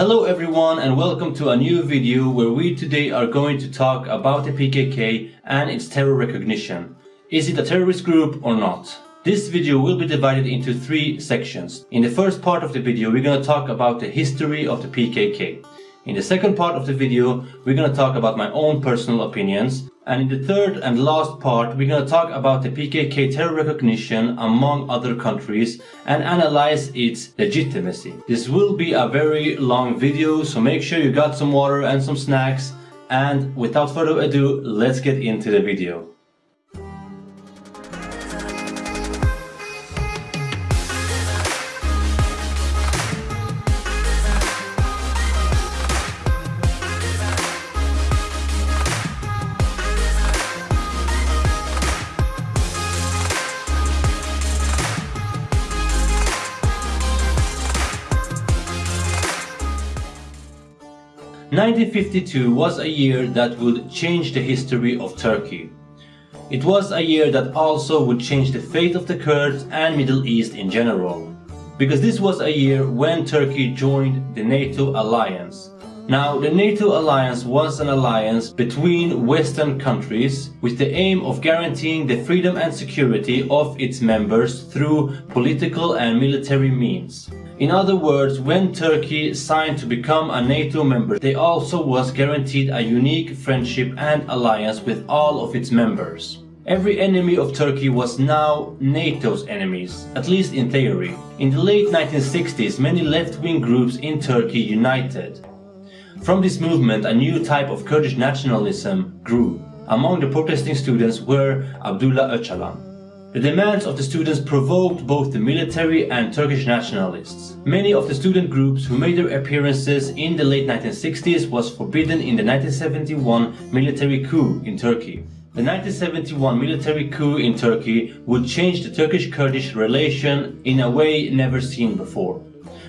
Hello everyone and welcome to a new video where we today are going to talk about the PKK and its terror recognition. Is it a terrorist group or not? This video will be divided into three sections. In the first part of the video we're going to talk about the history of the PKK. In the second part of the video, we're gonna talk about my own personal opinions. And in the third and last part, we're gonna talk about the PKK terror recognition among other countries and analyze its legitimacy. This will be a very long video, so make sure you got some water and some snacks. And without further ado, let's get into the video. 1952 was a year that would change the history of Turkey. It was a year that also would change the fate of the Kurds and Middle East in general. Because this was a year when Turkey joined the NATO alliance. Now, the NATO alliance was an alliance between Western countries with the aim of guaranteeing the freedom and security of its members through political and military means. In other words, when Turkey signed to become a NATO member, they also was guaranteed a unique friendship and alliance with all of its members. Every enemy of Turkey was now NATO's enemies, at least in theory. In the late 1960s, many left-wing groups in Turkey united. From this movement, a new type of Kurdish nationalism grew. Among the protesting students were Abdullah Öcalan. The demands of the students provoked both the military and Turkish nationalists. Many of the student groups who made their appearances in the late 1960s was forbidden in the 1971 military coup in Turkey. The 1971 military coup in Turkey would change the Turkish-Kurdish relation in a way never seen before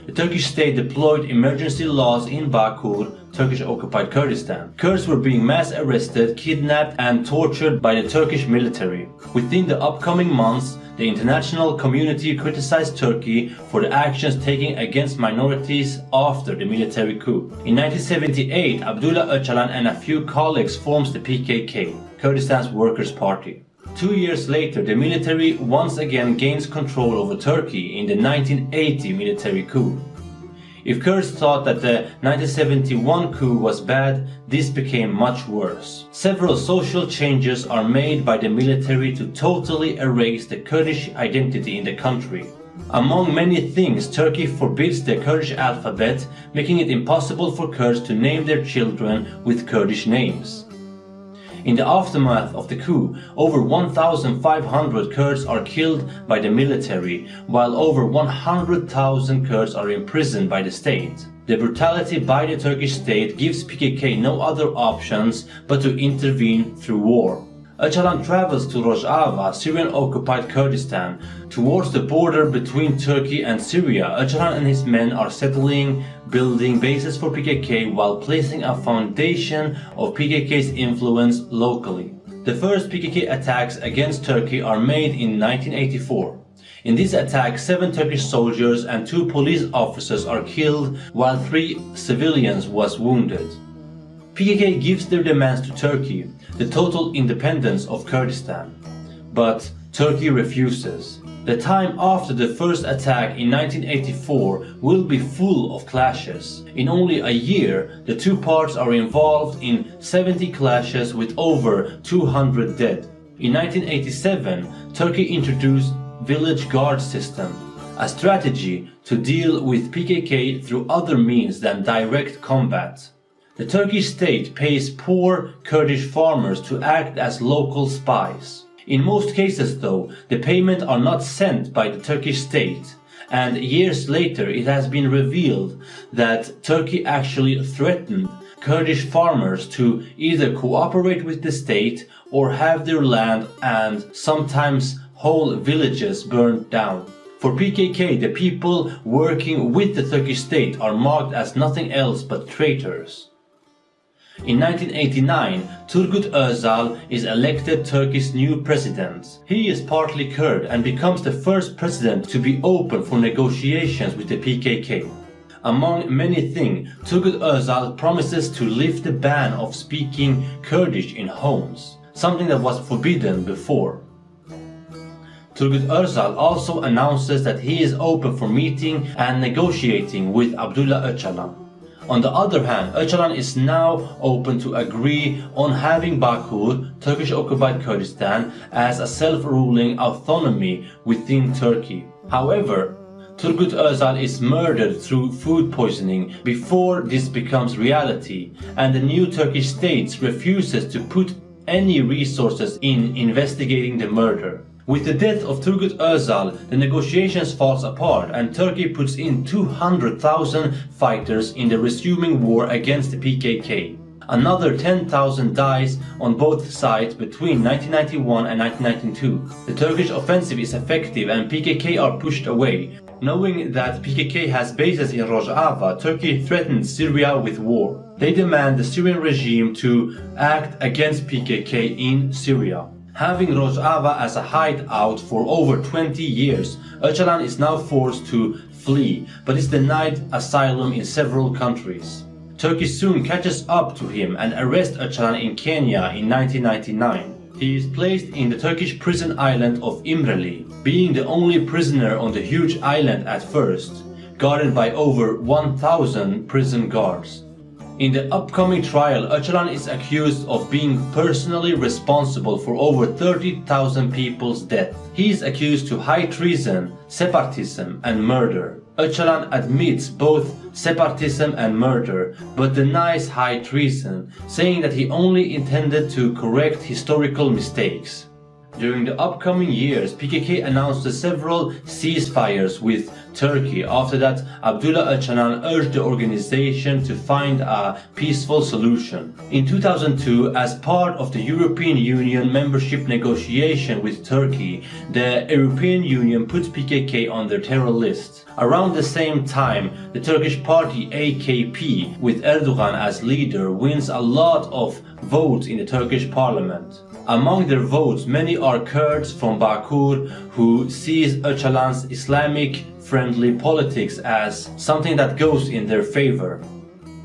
the Turkish state deployed emergency laws in Bakur, Turkish-occupied Kurdistan. Kurds were being mass arrested, kidnapped and tortured by the Turkish military. Within the upcoming months, the international community criticized Turkey for the actions taken against minorities after the military coup. In 1978, Abdullah Öcalan and a few colleagues formed the PKK, Kurdistan's Workers' Party. Two years later, the military once again gains control over Turkey in the 1980 military coup. If Kurds thought that the 1971 coup was bad, this became much worse. Several social changes are made by the military to totally erase the Kurdish identity in the country. Among many things, Turkey forbids the Kurdish alphabet, making it impossible for Kurds to name their children with Kurdish names. In the aftermath of the coup, over 1,500 Kurds are killed by the military, while over 100,000 Kurds are imprisoned by the state. The brutality by the Turkish state gives PKK no other options but to intervene through war. Öcalan travels to Rojava, Syrian-occupied Kurdistan, towards the border between Turkey and Syria. Öcalan and his men are settling, building bases for PKK while placing a foundation of PKK's influence locally. The first PKK attacks against Turkey are made in 1984. In this attack, seven Turkish soldiers and two police officers are killed while three civilians was wounded. PKK gives their demands to Turkey, the total independence of Kurdistan. But Turkey refuses. The time after the first attack in 1984 will be full of clashes. In only a year, the two parts are involved in 70 clashes with over 200 dead. In 1987, Turkey introduced village guard system, a strategy to deal with PKK through other means than direct combat. The Turkish state pays poor Kurdish farmers to act as local spies. In most cases though, the payment are not sent by the Turkish state and years later it has been revealed that Turkey actually threatened Kurdish farmers to either cooperate with the state or have their land and sometimes whole villages burned down. For PKK, the people working with the Turkish state are marked as nothing else but traitors. In 1989, Turgut Özal is elected Turkey's new president. He is partly Kurd and becomes the first president to be open for negotiations with the PKK. Among many things, Turgut Özal promises to lift the ban of speaking Kurdish in homes, something that was forbidden before. Turgut Özal also announces that he is open for meeting and negotiating with Abdullah Öcalan. On the other hand, Öcalan is now open to agree on having Bakur, Turkish occupied Kurdistan, as a self-ruling autonomy within Turkey. However, Turgut Özal is murdered through food poisoning before this becomes reality, and the new Turkish state refuses to put any resources in investigating the murder. With the death of Turgut Özal, the negotiations falls apart and Turkey puts in 200,000 fighters in the resuming war against the PKK. Another 10,000 dies on both sides between 1991 and 1992. The Turkish offensive is effective and PKK are pushed away. Knowing that PKK has bases in Rojava, Turkey threatens Syria with war. They demand the Syrian regime to act against PKK in Syria. Having Rojava as a hideout for over 20 years, Öcalan is now forced to flee, but is denied asylum in several countries. Turkey soon catches up to him and arrests Öcalan in Kenya in 1999. He is placed in the Turkish prison island of İmralı, being the only prisoner on the huge island at first, guarded by over 1000 prison guards. In the upcoming trial, Öcalan is accused of being personally responsible for over 30,000 people's death. He is accused to high treason, separatism and murder. Öcalan admits both separatism and murder, but denies high treason, saying that he only intended to correct historical mistakes. During the upcoming years, PKK announced several ceasefires with Turkey. After that, Abdullah Öcalan urged the organization to find a peaceful solution. In 2002, as part of the European Union membership negotiation with Turkey, the European Union put PKK on their terror list. Around the same time, the Turkish party AKP, with Erdogan as leader, wins a lot of votes in the Turkish parliament. Among their votes, many are Kurds from Bakur who sees Öcalan's Islamic-friendly politics as something that goes in their favor.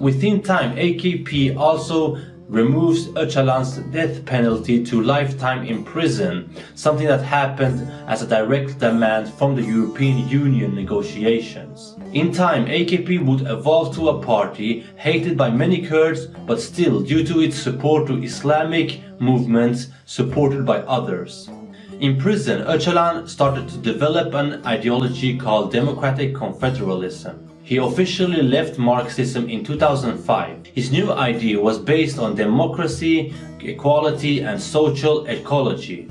Within time, AKP also removes Öcalan's death penalty to lifetime in prison, something that happened as a direct demand from the European Union negotiations. In time, AKP would evolve to a party hated by many Kurds, but still, due to its support to Islamic movements, supported by others. In prison, Öcalan started to develop an ideology called Democratic Confederalism. He officially left Marxism in 2005. His new idea was based on democracy, equality and social ecology.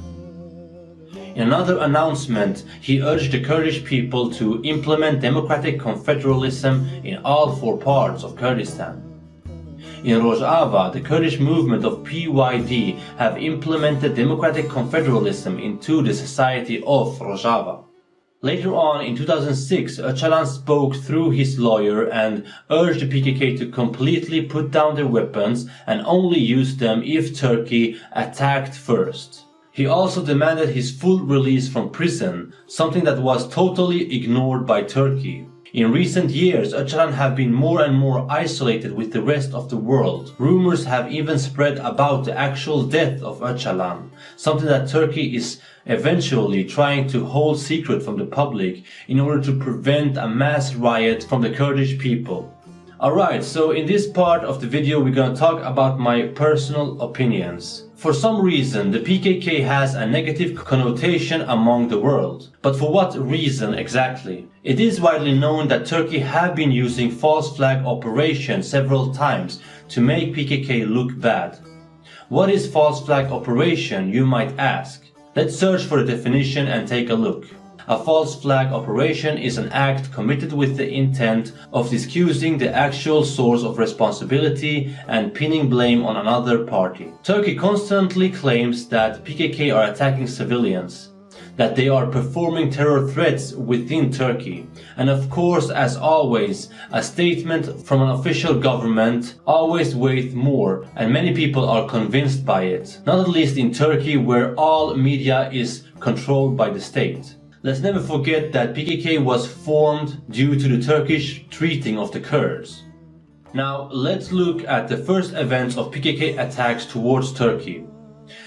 In another announcement, he urged the Kurdish people to implement democratic confederalism in all four parts of Kurdistan. In Rojava, the Kurdish movement of PYD have implemented democratic confederalism into the society of Rojava. Later on, in 2006, Öcalan spoke through his lawyer and urged the PKK to completely put down their weapons and only use them if Turkey attacked first. He also demanded his full release from prison, something that was totally ignored by Turkey. In recent years, Öcalan have been more and more isolated with the rest of the world. Rumors have even spread about the actual death of Öcalan, something that Turkey is eventually trying to hold secret from the public in order to prevent a mass riot from the Kurdish people. Alright, so in this part of the video we're gonna talk about my personal opinions. For some reason, the PKK has a negative connotation among the world. But for what reason exactly? It is widely known that Turkey have been using false flag operations several times to make PKK look bad. What is false flag operation, you might ask? Let's search for a definition and take a look. A false flag operation is an act committed with the intent of discussing the actual source of responsibility and pinning blame on another party. Turkey constantly claims that PKK are attacking civilians that they are performing terror threats within Turkey. And of course, as always, a statement from an official government always weighs more and many people are convinced by it. Not at least in Turkey where all media is controlled by the state. Let's never forget that PKK was formed due to the Turkish treating of the Kurds. Now let's look at the first events of PKK attacks towards Turkey.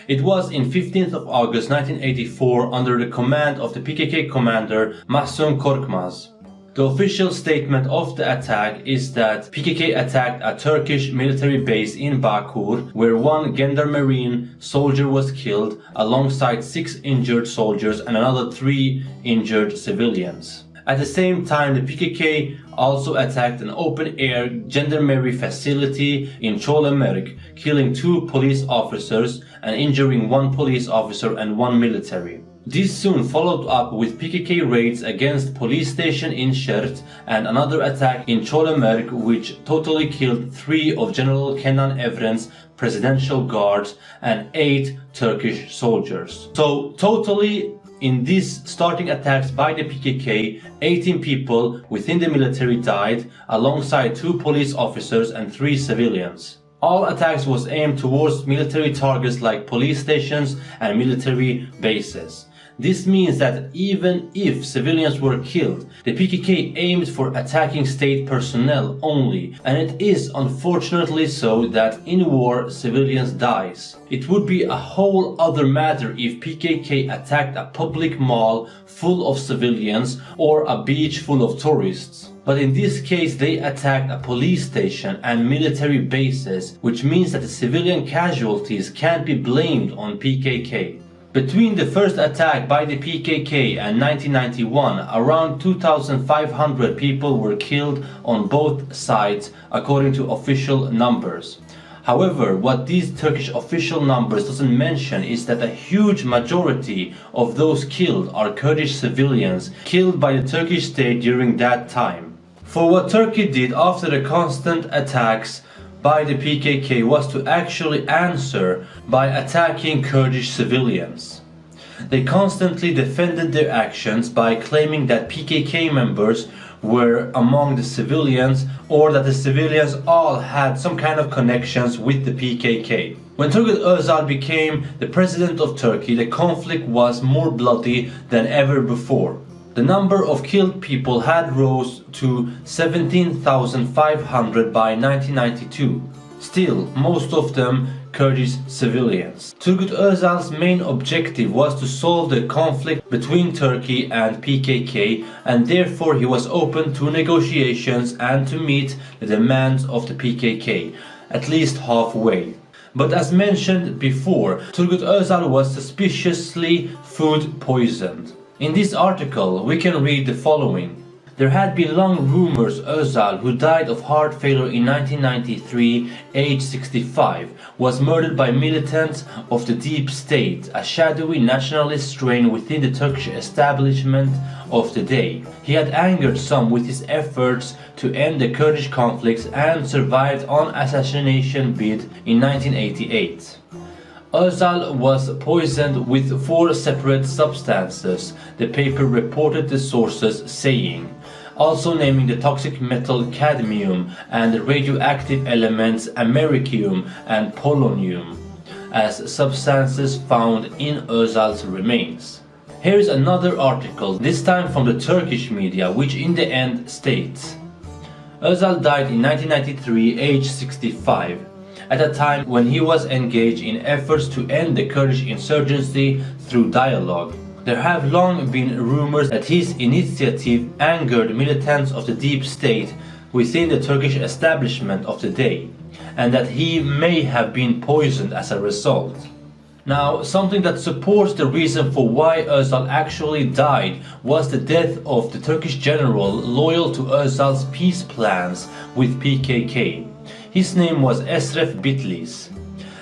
It was in 15th of August 1984 under the command of the PKK commander Mahsum Korkmaz. The official statement of the attack is that PKK attacked a Turkish military base in Bakur where one Gendarmerine soldier was killed alongside six injured soldiers and another three injured civilians. At the same time, the PKK also attacked an open-air gendarmerie facility in Çolamerk, killing two police officers and injuring one police officer and one military. This soon followed up with PKK raids against police station in Shert and another attack in Çolamerk which totally killed three of General Kenan Evren's presidential guards and eight Turkish soldiers. So totally in these starting attacks by the PKK, 18 people within the military died alongside two police officers and three civilians. All attacks was aimed towards military targets like police stations and military bases. This means that even if civilians were killed, the PKK aimed for attacking state personnel only, and it is unfortunately so that in war civilians dies. It would be a whole other matter if PKK attacked a public mall full of civilians or a beach full of tourists. But in this case they attacked a police station and military bases, which means that the civilian casualties can't be blamed on PKK. Between the first attack by the PKK and 1991, around 2,500 people were killed on both sides according to official numbers. However, what these Turkish official numbers doesn't mention is that a huge majority of those killed are Kurdish civilians killed by the Turkish state during that time. For what Turkey did after the constant attacks by the PKK was to actually answer by attacking Kurdish civilians. They constantly defended their actions by claiming that PKK members were among the civilians or that the civilians all had some kind of connections with the PKK. When Turgut Özal became the president of Turkey, the conflict was more bloody than ever before. The number of killed people had rose to 17,500 by 1992. Still, most of them Kurdish civilians. Turgut Özal's main objective was to solve the conflict between Turkey and PKK and therefore he was open to negotiations and to meet the demands of the PKK, at least halfway. But as mentioned before, Turgut Özal was suspiciously food poisoned. In this article, we can read the following. There had been long rumors Özal, who died of heart failure in 1993, age 65, was murdered by militants of the Deep State, a shadowy nationalist strain within the Turkish establishment of the day. He had angered some with his efforts to end the Kurdish conflicts and survived on assassination bid in 1988. Özal was poisoned with four separate substances, the paper reported the sources saying, also naming the toxic metal cadmium and the radioactive elements americium and polonium as substances found in Özal's remains. Here is another article, this time from the Turkish media, which in the end states Özal died in 1993, age 65 at a time when he was engaged in efforts to end the Kurdish insurgency through dialogue. There have long been rumors that his initiative angered militants of the deep state within the Turkish establishment of the day, and that he may have been poisoned as a result. Now, something that supports the reason for why Özal actually died was the death of the Turkish general loyal to Özal's peace plans with PKK. His name was Esref Bitlis.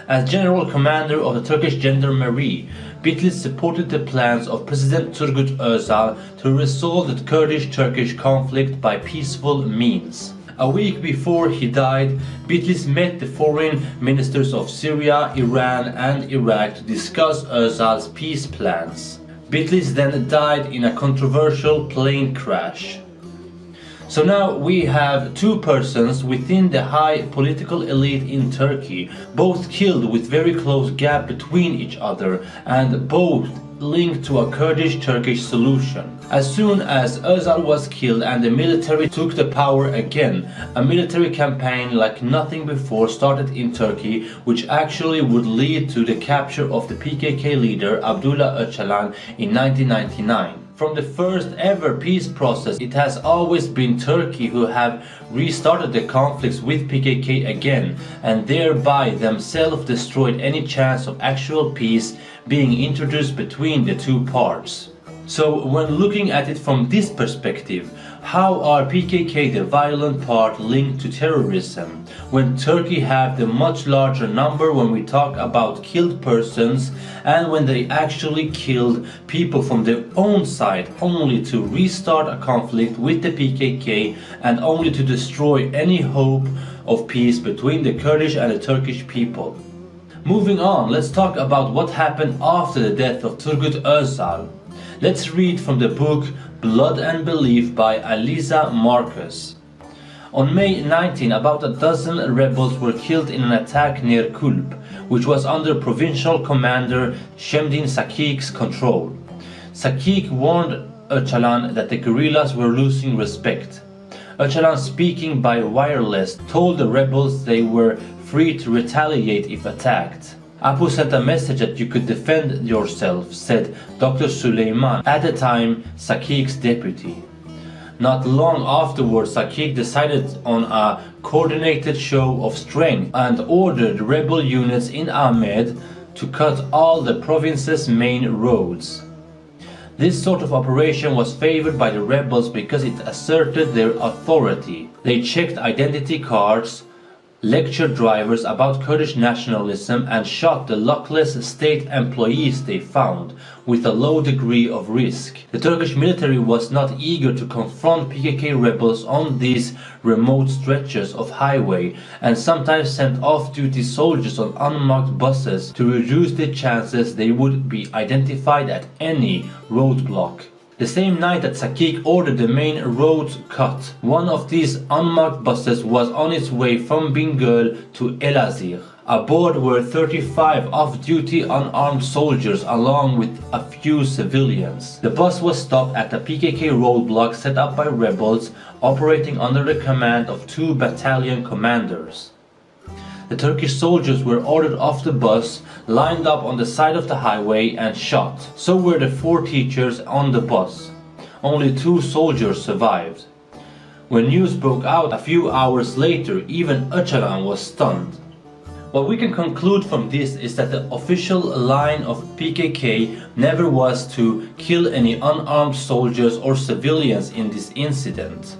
As general commander of the Turkish Gendarmerie, Bitlis supported the plans of President Turgut Özal to resolve the Kurdish-Turkish conflict by peaceful means. A week before he died, Bitlis met the foreign ministers of Syria, Iran and Iraq to discuss Özal's peace plans. Bitlis then died in a controversial plane crash. So now we have two persons within the high political elite in Turkey, both killed with very close gap between each other and both linked to a Kurdish-Turkish solution. As soon as Özal was killed and the military took the power again, a military campaign like nothing before started in Turkey which actually would lead to the capture of the PKK leader Abdullah Öcalan in 1999. From the first ever peace process, it has always been Turkey who have restarted the conflicts with PKK again and thereby themselves destroyed any chance of actual peace being introduced between the two parts. So when looking at it from this perspective, how are PKK the violent part linked to terrorism when Turkey have the much larger number when we talk about killed persons and when they actually killed people from their own side only to restart a conflict with the PKK and only to destroy any hope of peace between the Kurdish and the Turkish people. Moving on, let's talk about what happened after the death of Turgut Özal. Let's read from the book Blood and Belief by Aliza Marcus. On May 19, about a dozen rebels were killed in an attack near Kulp, which was under provincial commander Shemdin Sakik's control. Sakik warned Öcalan that the guerrillas were losing respect. Öcalan speaking by wireless told the rebels they were free to retaliate if attacked. Apu sent a message that you could defend yourself, said Dr. Suleiman, at the time Sakik's deputy. Not long afterwards, Sakik decided on a coordinated show of strength and ordered rebel units in Amed to cut all the province's main roads. This sort of operation was favored by the rebels because it asserted their authority. They checked identity cards, lectured drivers about Kurdish nationalism and shot the luckless state employees they found, with a low degree of risk. The Turkish military was not eager to confront PKK rebels on these remote stretches of highway and sometimes sent off-duty soldiers on unmarked buses to reduce the chances they would be identified at any roadblock. The same night that Sakik ordered the main roads cut, one of these unmarked buses was on its way from Bingöl to Elazığ. Aboard were 35 off-duty unarmed soldiers along with a few civilians. The bus was stopped at a PKK roadblock set up by rebels operating under the command of two battalion commanders. The Turkish soldiers were ordered off the bus, lined up on the side of the highway and shot. So were the four teachers on the bus. Only two soldiers survived. When news broke out a few hours later, even Öcalan was stunned. What we can conclude from this is that the official line of PKK never was to kill any unarmed soldiers or civilians in this incident.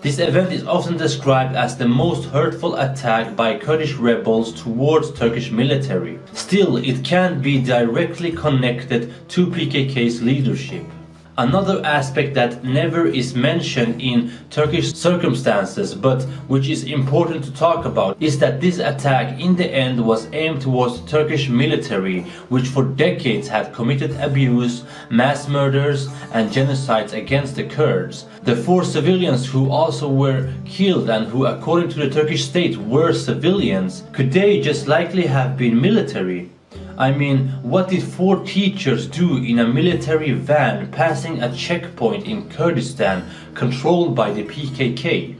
This event is often described as the most hurtful attack by Kurdish rebels towards Turkish military. Still, it can't be directly connected to PKK's leadership. Another aspect that never is mentioned in Turkish circumstances but which is important to talk about is that this attack in the end was aimed towards the Turkish military which for decades had committed abuse, mass murders and genocides against the Kurds. The four civilians who also were killed and who according to the Turkish state were civilians, could they just likely have been military? I mean, what did four teachers do in a military van passing a checkpoint in Kurdistan controlled by the PKK?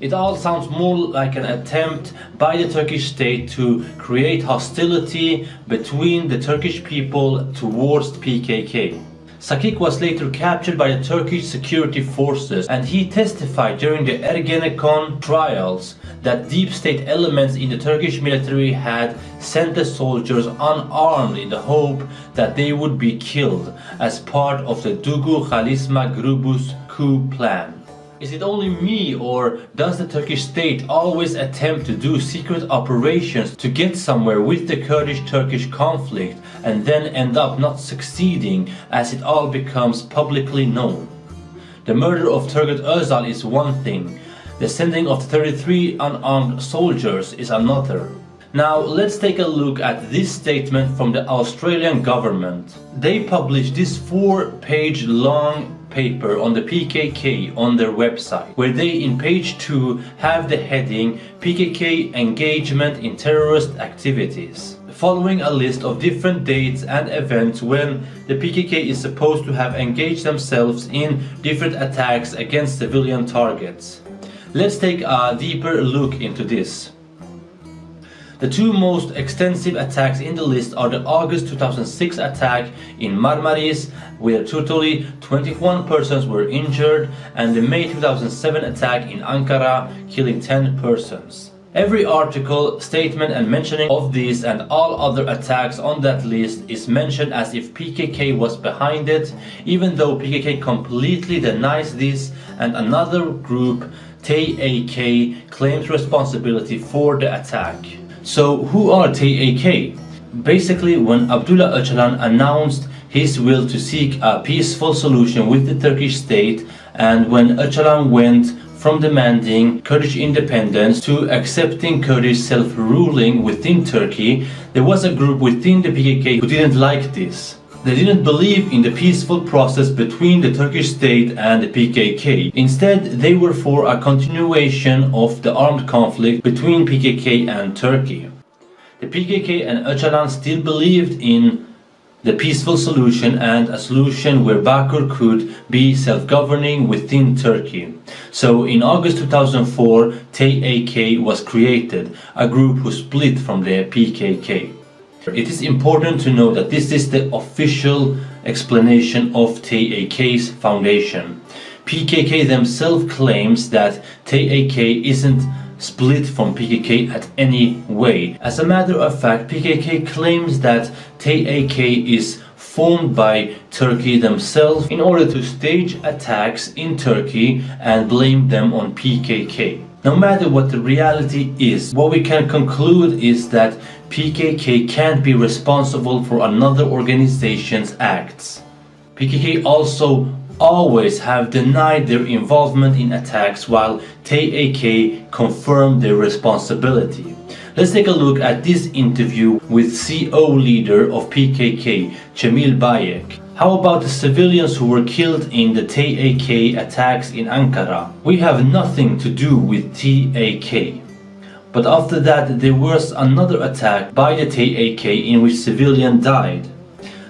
It all sounds more like an attempt by the Turkish state to create hostility between the Turkish people towards PKK. Sakik was later captured by the Turkish security forces and he testified during the Ergenekon trials that deep state elements in the Turkish military had sent the soldiers unarmed in the hope that they would be killed as part of the Dugu Khalisma Grubus coup plan. Is it only me or does the Turkish state always attempt to do secret operations to get somewhere with the Kurdish-Turkish conflict and then end up not succeeding as it all becomes publicly known? The murder of Turgut Özal is one thing, the sending of 33 unarmed soldiers is another. Now let's take a look at this statement from the Australian government. They published this four page long paper on the PKK on their website, where they in page 2 have the heading PKK engagement in terrorist activities, following a list of different dates and events when the PKK is supposed to have engaged themselves in different attacks against civilian targets. Let's take a deeper look into this. The two most extensive attacks in the list are the August 2006 attack in Marmaris, where totally 21 persons were injured, and the May 2007 attack in Ankara, killing 10 persons. Every article, statement and mentioning of these and all other attacks on that list is mentioned as if PKK was behind it, even though PKK completely denies this and another group, TAK, claims responsibility for the attack. So who are TAK? Basically when Abdullah Öcalan announced his will to seek a peaceful solution with the Turkish state and when Öcalan went from demanding Kurdish independence to accepting Kurdish self-ruling within Turkey, there was a group within the PKK who didn't like this. They didn't believe in the peaceful process between the Turkish state and the PKK. Instead, they were for a continuation of the armed conflict between PKK and Turkey. The PKK and Öcalan still believed in the peaceful solution and a solution where Bakur could be self-governing within Turkey. So in August 2004, TAK was created, a group who split from the PKK. It is important to know that this is the official explanation of TAK's foundation. PKK themselves claims that TAK isn't split from PKK at any way. As a matter of fact, PKK claims that TAK is formed by Turkey themselves in order to stage attacks in Turkey and blame them on PKK. No matter what the reality is, what we can conclude is that PKK can't be responsible for another organization's acts. PKK also always have denied their involvement in attacks while TAK confirmed their responsibility. Let's take a look at this interview with CO leader of PKK, Cemil Bayık. How about the civilians who were killed in the TAK attacks in Ankara? We have nothing to do with TAK. But after that there was another attack by the TAK in which civilian died.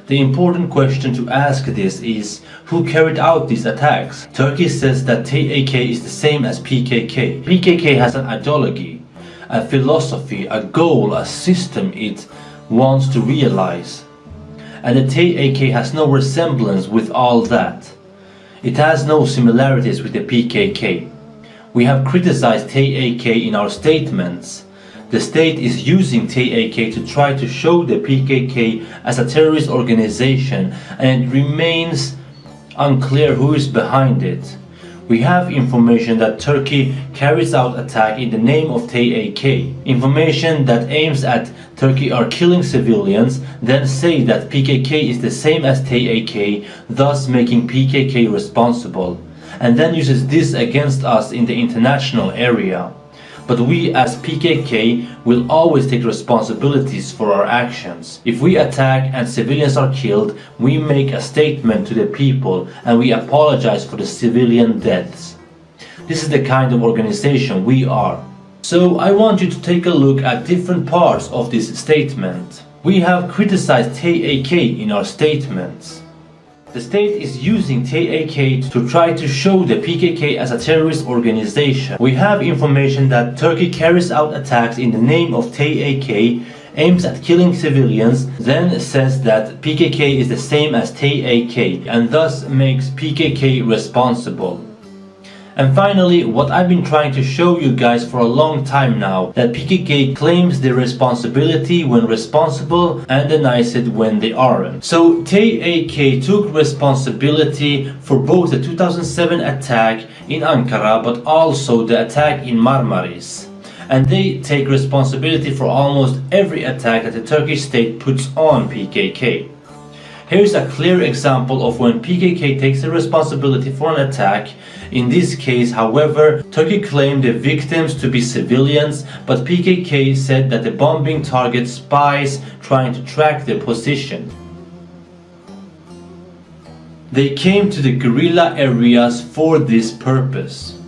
The important question to ask this is who carried out these attacks? Turkey says that TAK is the same as PKK. PKK has an ideology, a philosophy, a goal, a system it wants to realize and the TAK has no resemblance with all that. It has no similarities with the PKK. We have criticized TAK in our statements. The state is using TAK to try to show the PKK as a terrorist organization and it remains unclear who is behind it. We have information that Turkey carries out attack in the name of TAK. Information that aims at Turkey are killing civilians, then say that PKK is the same as TAK, thus making PKK responsible, and then uses this against us in the international area. But we as PKK will always take responsibilities for our actions. If we attack and civilians are killed, we make a statement to the people and we apologize for the civilian deaths. This is the kind of organization we are. So I want you to take a look at different parts of this statement. We have criticized TAK in our statements. The state is using TAK to try to show the PKK as a terrorist organization. We have information that Turkey carries out attacks in the name of TAK, aims at killing civilians, then says that PKK is the same as TAK and thus makes PKK responsible. And finally, what I've been trying to show you guys for a long time now, that PKK claims their responsibility when responsible and denies it when they aren't. So TAK took responsibility for both the 2007 attack in Ankara but also the attack in Marmaris. And they take responsibility for almost every attack that the Turkish state puts on PKK. Here's a clear example of when PKK takes the responsibility for an attack. In this case, however, Turkey claimed the victims to be civilians, but PKK said that the bombing targets spies trying to track their position. They came to the guerrilla areas for this purpose.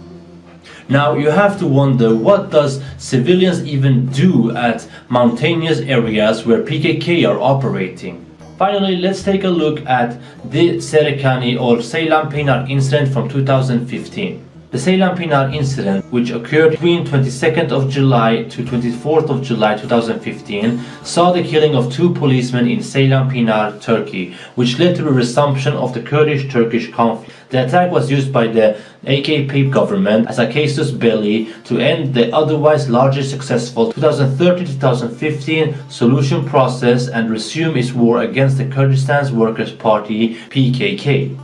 Now you have to wonder what does civilians even do at mountainous areas where PKK are operating. Finally, let's take a look at the Serikani or Ceylan Pinar incident from 2015. The Ceylan Pinar incident, which occurred between 22nd of July to 24th of July 2015, saw the killing of two policemen in Ceylan Pinar, Turkey, which led to the resumption of the Kurdish-Turkish conflict. The attack was used by the AKP government as a casus belli to end the otherwise largely successful 2013-2015 solution process and resume its war against the Kurdistan Workers' Party PKK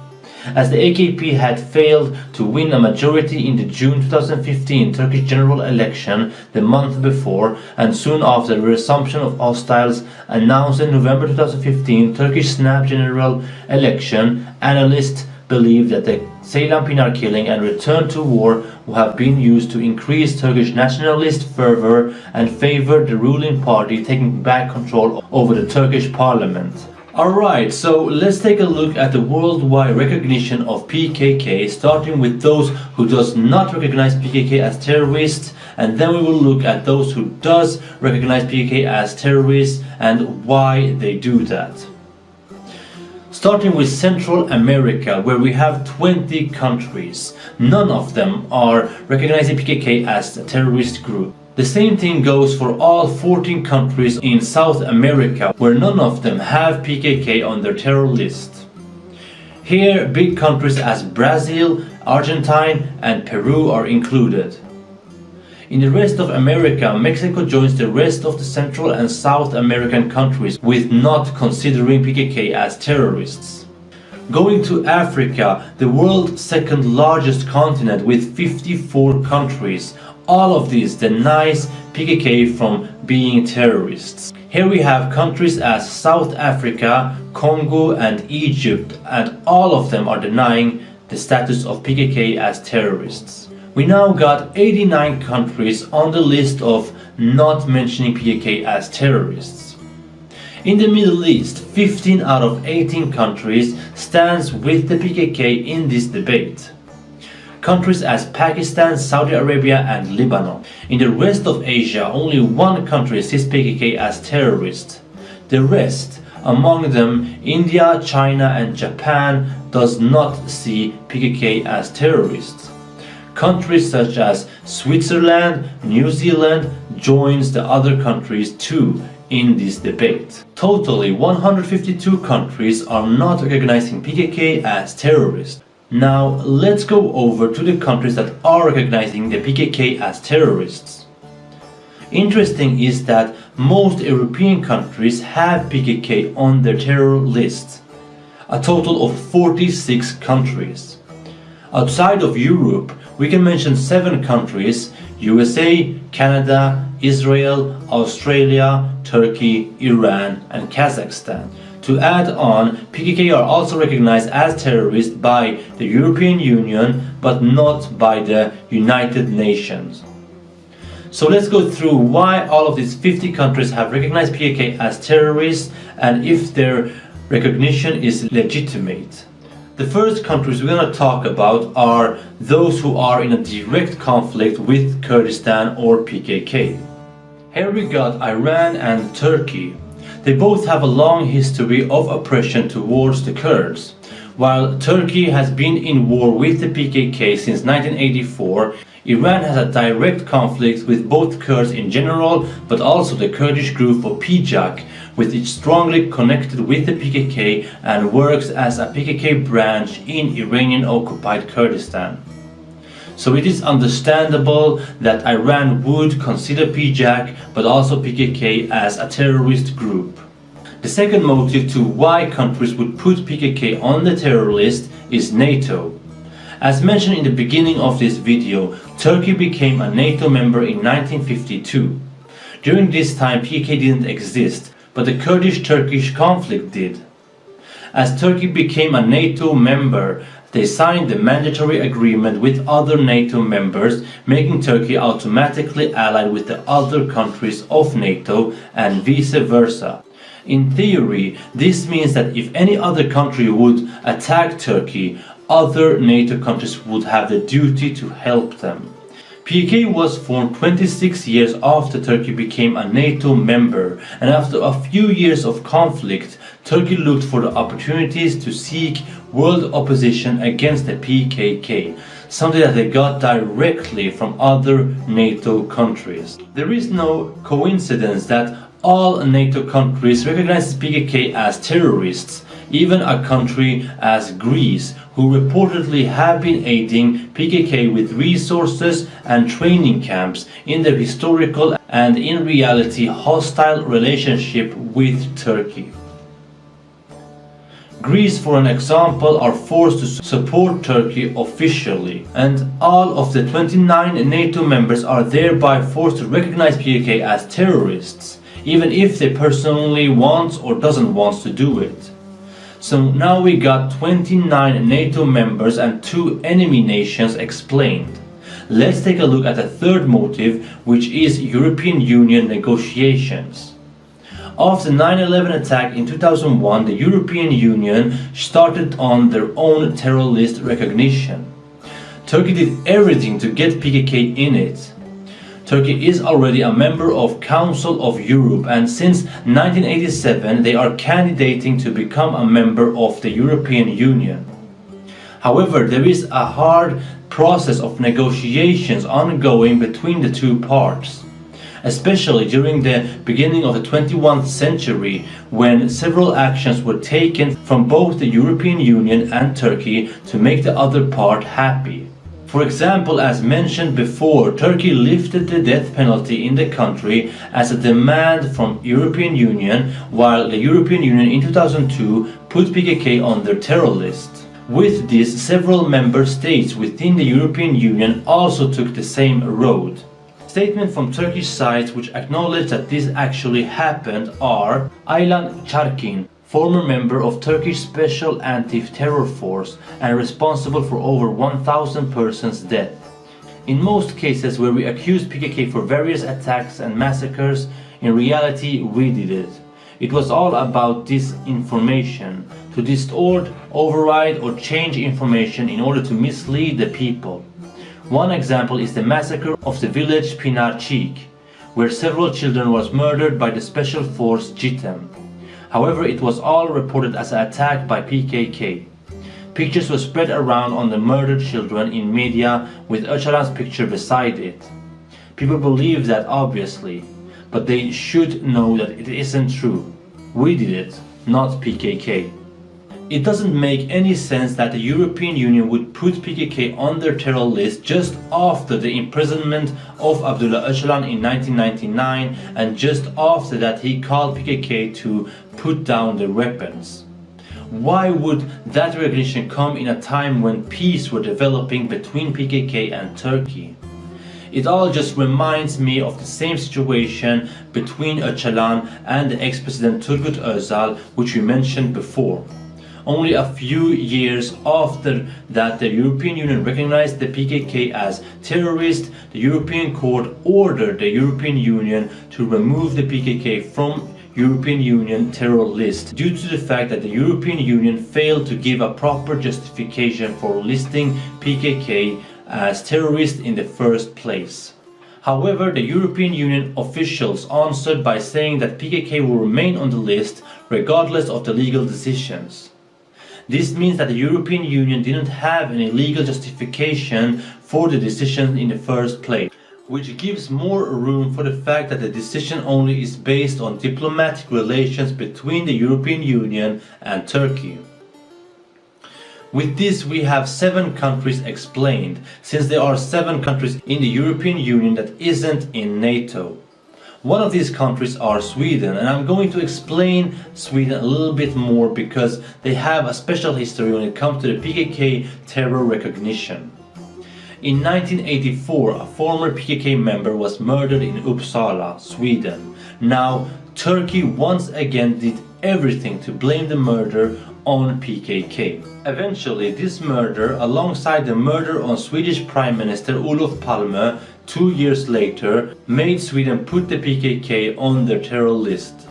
as the AKP had failed to win a majority in the June 2015 Turkish general election the month before and soon after the resumption of hostiles announced in November 2015 Turkish snap general election, analysts believe that the Ceylan Pinar killing and return to war have been used to increase Turkish nationalist fervor and favor the ruling party taking back control over the Turkish parliament. Alright, so let's take a look at the worldwide recognition of PKK, starting with those who does not recognize PKK as terrorists, and then we will look at those who does recognize PKK as terrorists and why they do that. Starting with Central America, where we have 20 countries. None of them are recognizing PKK as a terrorist group. The same thing goes for all 14 countries in South America where none of them have PKK on their terror list. Here big countries as Brazil, Argentina and Peru are included. In the rest of America, Mexico joins the rest of the Central and South American countries with not considering PKK as terrorists. Going to Africa, the world's second largest continent with 54 countries, all of these denies PKK from being terrorists. Here we have countries as South Africa, Congo and Egypt and all of them are denying the status of PKK as terrorists. We now got 89 countries on the list of not mentioning PKK as terrorists. In the Middle East, 15 out of 18 countries stands with the PKK in this debate countries as Pakistan, Saudi Arabia and Lebanon. In the rest of Asia, only one country sees PKK as terrorist. The rest, among them India, China and Japan, does not see PKK as terrorists. Countries such as Switzerland, New Zealand joins the other countries too in this debate. Totally 152 countries are not recognizing PKK as terrorists. Now let's go over to the countries that are recognizing the PKK as terrorists. Interesting is that most European countries have PKK on their terror lists, a total of 46 countries. Outside of Europe, we can mention 7 countries, USA, Canada, Israel, Australia, Turkey, Iran and Kazakhstan to add on, PKK are also recognized as terrorists by the European Union but not by the United Nations. So let's go through why all of these 50 countries have recognized PKK as terrorists and if their recognition is legitimate. The first countries we're going to talk about are those who are in a direct conflict with Kurdistan or PKK. Here we got Iran and Turkey they both have a long history of oppression towards the Kurds. While Turkey has been in war with the PKK since 1984, Iran has a direct conflict with both Kurds in general, but also the Kurdish group of PJAK, which is strongly connected with the PKK and works as a PKK branch in Iranian-occupied Kurdistan. So it is understandable that Iran would consider PJAK but also PKK as a terrorist group. The second motive to why countries would put PKK on the terror list is NATO. As mentioned in the beginning of this video, Turkey became a NATO member in 1952. During this time PKK didn't exist, but the Kurdish-Turkish conflict did. As Turkey became a NATO member, they signed the mandatory agreement with other NATO members, making Turkey automatically allied with the other countries of NATO and vice versa. In theory, this means that if any other country would attack Turkey, other NATO countries would have the duty to help them. PKK was formed 26 years after Turkey became a NATO member and after a few years of conflict, Turkey looked for the opportunities to seek world opposition against the PKK, something that they got directly from other NATO countries. There is no coincidence that all NATO countries recognize PKK as terrorists, even a country as Greece, who reportedly have been aiding PKK with resources and training camps in their historical and in reality hostile relationship with Turkey. Greece, for an example, are forced to support Turkey officially, and all of the 29 NATO members are thereby forced to recognize PKK as terrorists even if they personally want or doesn't want to do it. So now we got 29 NATO members and 2 enemy nations explained. Let's take a look at the third motive, which is European Union negotiations. After the 9-11 attack in 2001, the European Union started on their own terror list recognition. Turkey did everything to get PKK in it. Turkey is already a member of Council of Europe and since 1987 they are candidating to become a member of the European Union. However, there is a hard process of negotiations ongoing between the two parts especially during the beginning of the 21st century when several actions were taken from both the European Union and Turkey to make the other part happy. For example, as mentioned before, Turkey lifted the death penalty in the country as a demand from European Union, while the European Union in 2002 put PKK on their terror list. With this, several member states within the European Union also took the same road. Statements from Turkish sides which acknowledge that this actually happened are Ayhan Çarkın, former member of Turkish Special Anti-Terror Force and responsible for over 1000 persons death. In most cases where we accuse PKK for various attacks and massacres, in reality we did it. It was all about disinformation, to distort, override or change information in order to mislead the people. One example is the massacre of the village Pınarcık, where several children was murdered by the special force JITEM. However, it was all reported as an attack by PKK. Pictures were spread around on the murdered children in media with Öcalan's picture beside it. People believe that obviously, but they should know that it isn't true. We did it, not PKK. It doesn't make any sense that the European Union would put PKK on their terror list just after the imprisonment of Abdullah Öcalan in 1999 and just after that he called PKK to put down their weapons. Why would that recognition come in a time when peace were developing between PKK and Turkey? It all just reminds me of the same situation between Öcalan and the ex-president Turgut Özal which we mentioned before. Only a few years after that the European Union recognized the PKK as terrorist, the European Court ordered the European Union to remove the PKK from European Union terror list due to the fact that the European Union failed to give a proper justification for listing PKK as terrorist in the first place. However, the European Union officials answered by saying that PKK will remain on the list regardless of the legal decisions. This means that the European Union didn't have any legal justification for the decision in the first place, which gives more room for the fact that the decision only is based on diplomatic relations between the European Union and Turkey. With this we have seven countries explained, since there are seven countries in the European Union that isn't in NATO. One of these countries are Sweden and I'm going to explain Sweden a little bit more because they have a special history when it comes to the PKK terror recognition. In 1984, a former PKK member was murdered in Uppsala, Sweden. Now, Turkey once again did everything to blame the murder on PKK. Eventually, this murder, alongside the murder on Swedish Prime Minister Olof Palme two years later, made Sweden put the PKK on their terror list.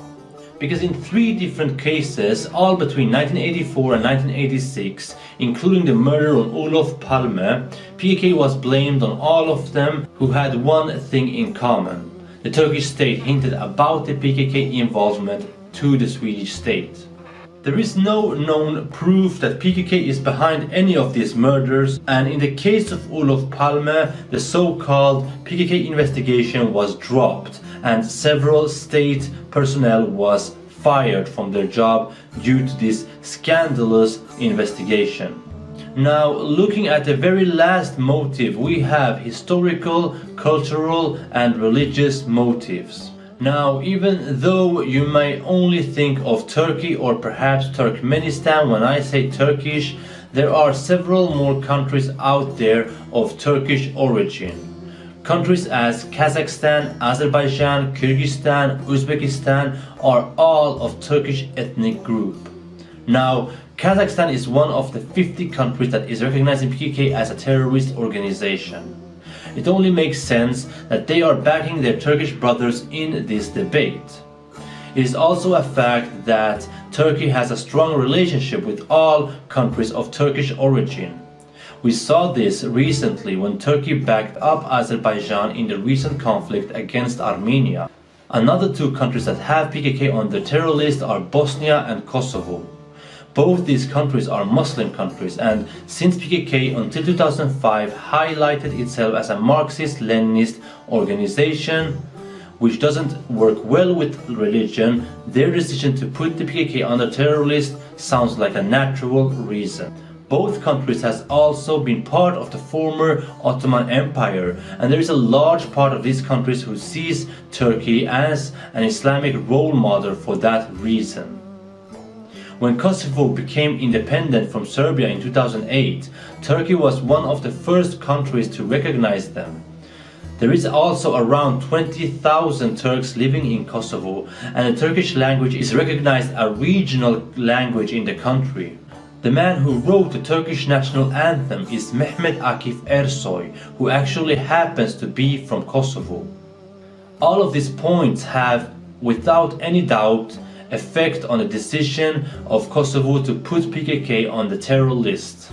Because in three different cases, all between 1984 and 1986, including the murder on Olof Palme, PKK was blamed on all of them who had one thing in common. The Turkish state hinted about the PKK involvement to the Swedish state. There is no known proof that PKK is behind any of these murders and in the case of Olof Palme, the so-called PKK investigation was dropped and several state personnel was fired from their job due to this scandalous investigation. Now, looking at the very last motive, we have historical, cultural and religious motives. Now, even though you may only think of Turkey or perhaps Turkmenistan when I say Turkish, there are several more countries out there of Turkish origin. Countries as Kazakhstan, Azerbaijan, Kyrgyzstan, Uzbekistan are all of Turkish ethnic group. Now, Kazakhstan is one of the 50 countries that is recognizing PKK as a terrorist organization. It only makes sense that they are backing their Turkish brothers in this debate. It is also a fact that Turkey has a strong relationship with all countries of Turkish origin. We saw this recently when Turkey backed up Azerbaijan in the recent conflict against Armenia. Another two countries that have PKK on the terror list are Bosnia and Kosovo. Both these countries are Muslim countries and since PKK until 2005 highlighted itself as a Marxist-Leninist organization which doesn't work well with religion, their decision to put the PKK on the terror list sounds like a natural reason. Both countries has also been part of the former Ottoman Empire and there is a large part of these countries who sees Turkey as an Islamic role model for that reason. When Kosovo became independent from Serbia in 2008, Turkey was one of the first countries to recognize them. There is also around 20,000 Turks living in Kosovo and the Turkish language is recognized as a regional language in the country. The man who wrote the Turkish national anthem is Mehmet Akif Ersoy, who actually happens to be from Kosovo. All of these points have, without any doubt, effect on the decision of Kosovo to put PKK on the terror list.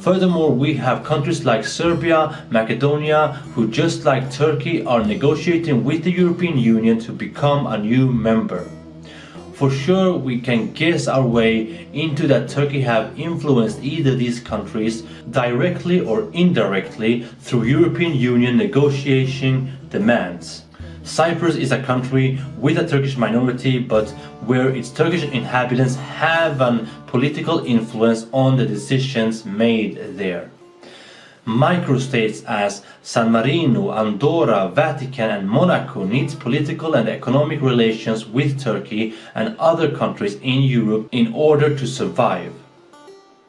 Furthermore, we have countries like Serbia, Macedonia, who just like Turkey are negotiating with the European Union to become a new member. For sure we can guess our way into that Turkey have influenced either these countries directly or indirectly through European Union negotiation demands. Cyprus is a country with a Turkish minority but where its Turkish inhabitants have an political influence on the decisions made there microstates as San Marino, Andorra, Vatican and Monaco needs political and economic relations with Turkey and other countries in Europe in order to survive.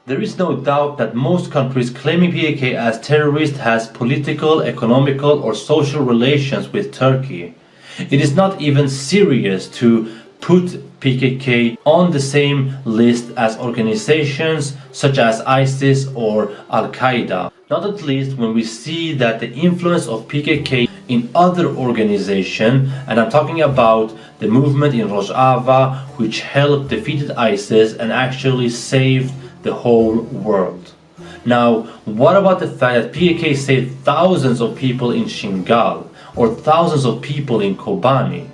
There is no doubt that most countries claiming PKK as terrorist has political, economical or social relations with Turkey. It is not even serious to put PKK on the same list as organizations such as ISIS or Al-Qaeda. Not at least when we see that the influence of PKK in other organizations, and I'm talking about the movement in Rojava which helped defeated ISIS and actually saved the whole world. Now, what about the fact that PKK saved thousands of people in Shingal or thousands of people in Kobani?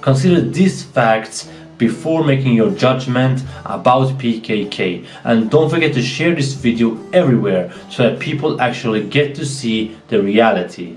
Consider these facts before making your judgment about PKK and don't forget to share this video everywhere so that people actually get to see the reality.